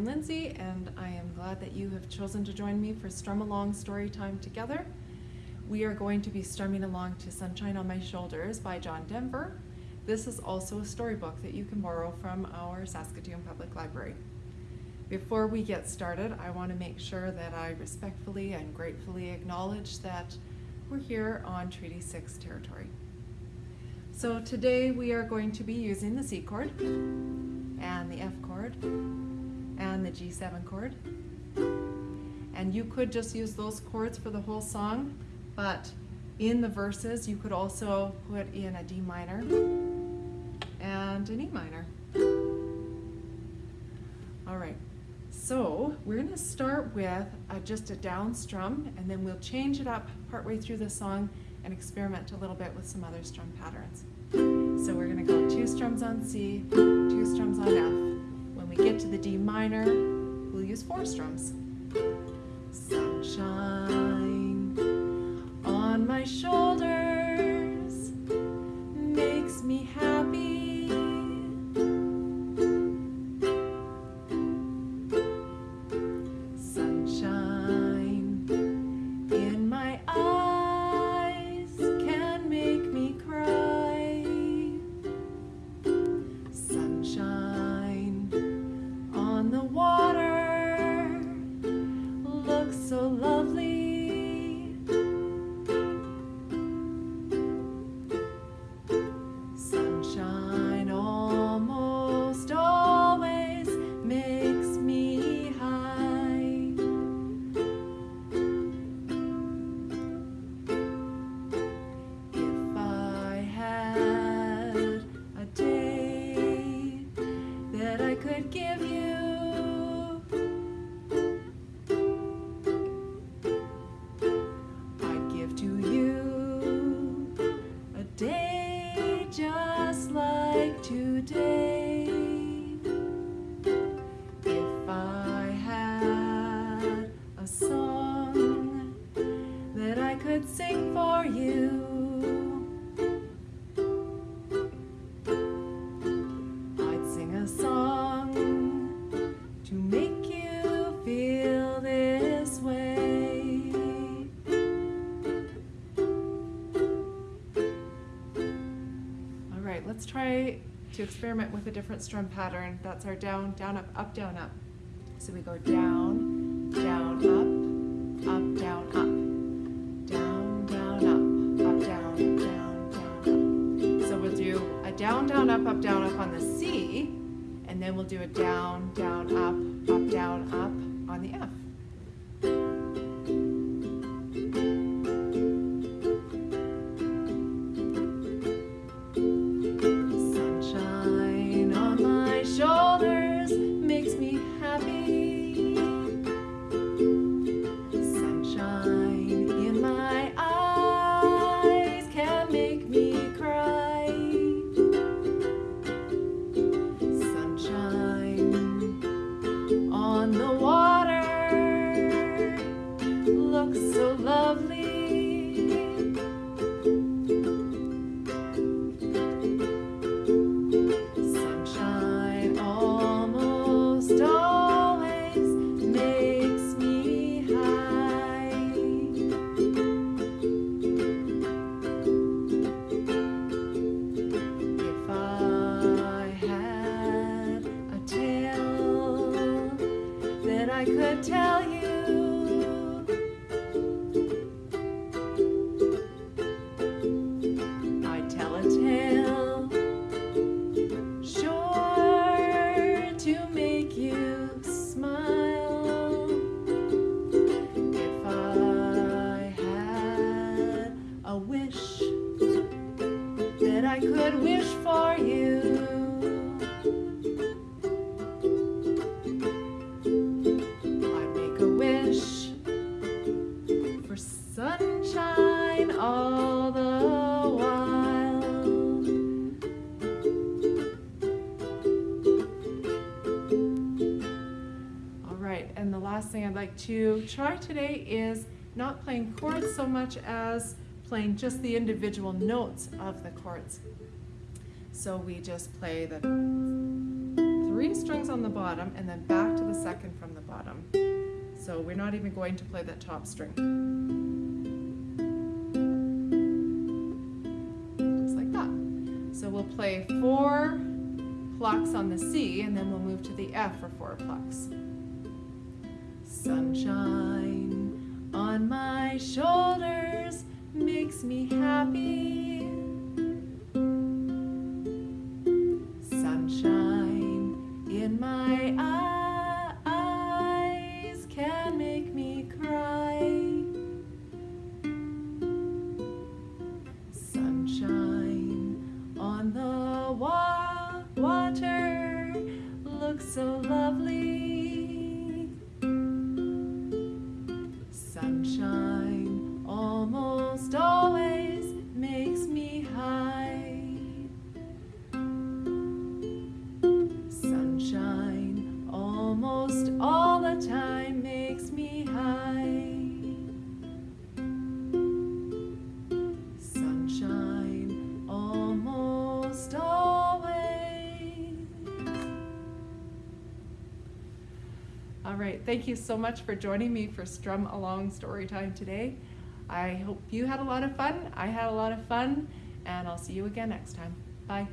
Lindsay, and I am glad that you have chosen to join me for Strum Along Story Time together. We are going to be strumming along to Sunshine on My Shoulders by John Denver. This is also a storybook that you can borrow from our Saskatoon Public Library. Before we get started, I want to make sure that I respectfully and gratefully acknowledge that we're here on Treaty 6 territory. So today we are going to be using the C chord and the F chord and the G7 chord. And you could just use those chords for the whole song, but in the verses you could also put in a D minor and an E minor. All right, so we're gonna start with a, just a down strum and then we'll change it up partway through the song and experiment a little bit with some other strum patterns. So we're gonna go two strums on C, two strums on F. When we get to the D minor, we'll use four strums. Sing for you. I'd sing a song to make you feel this way. All right, let's try to experiment with a different strum pattern. That's our down, down, up, up, down, up. So we go down, down, up, up, down, up, up, down, up on the C, and then we'll do a down, down, up, up, down, up on the F. Sunshine on I could tell you. I'd like to try today is not playing chords so much as playing just the individual notes of the chords. So we just play the three strings on the bottom and then back to the second from the bottom. So we're not even going to play that top string. Just like that. So we'll play four plucks on the C and then we'll move to the F for four plucks. Sunshine on my shoulders makes me happy. Sunshine in my eyes can make me cry. Sunshine on the wa- water looks so lovely. Sunshine right, thank you so much for joining me for Strum Along Storytime today. I hope you had a lot of fun. I had a lot of fun, and I'll see you again next time. Bye.